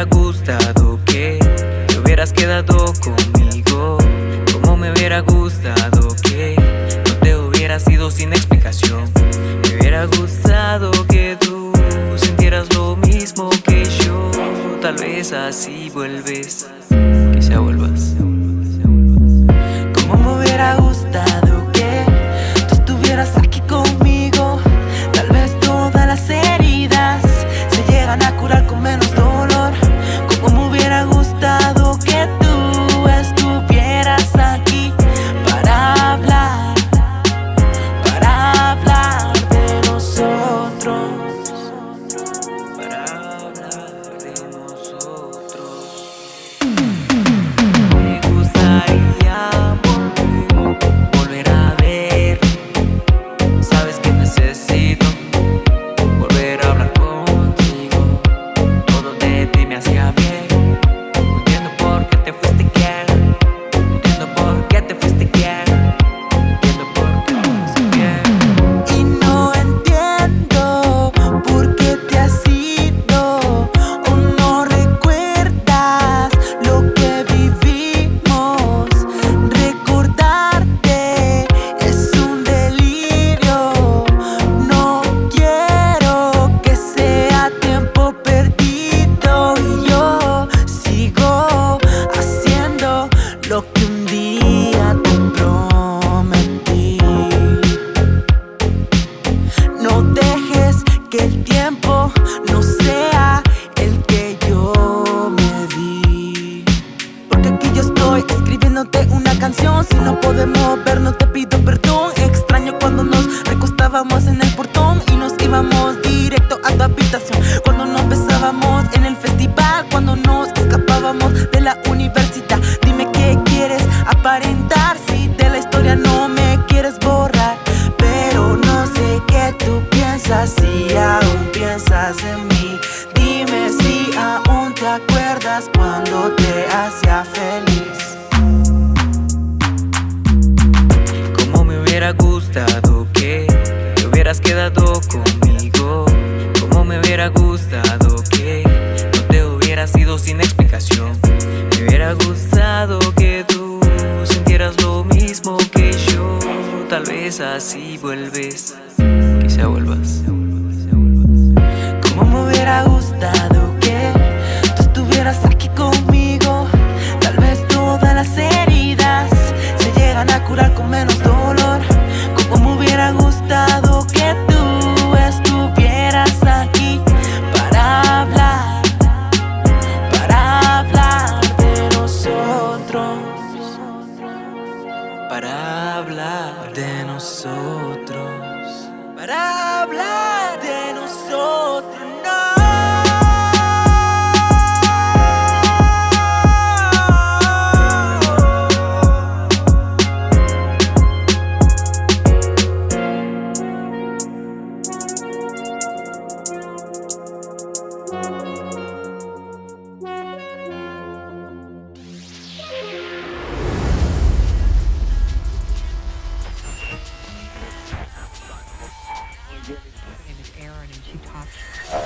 hubiera gustado que te hubieras quedado conmigo. Como me hubiera gustado que no te hubieras ido sin explicación. Me hubiera gustado que tú sintieras lo mismo que yo. Tal vez así vuelves, que quizá vuelvas. Como me hubiera gustado no te pido perdón. Extraño cuando nos recostábamos en el portón Y nos íbamos directo a tu habitación. Cuando nos besábamos en el festival Cuando nos escapábamos de la conmigo Como me hubiera gustado que No te hubieras ido sin explicación. Me hubiera gustado que tú Sintieras lo mismo que yo. Tal vez así vuelves. para hablar de nosotros. Para hablar. and she talks.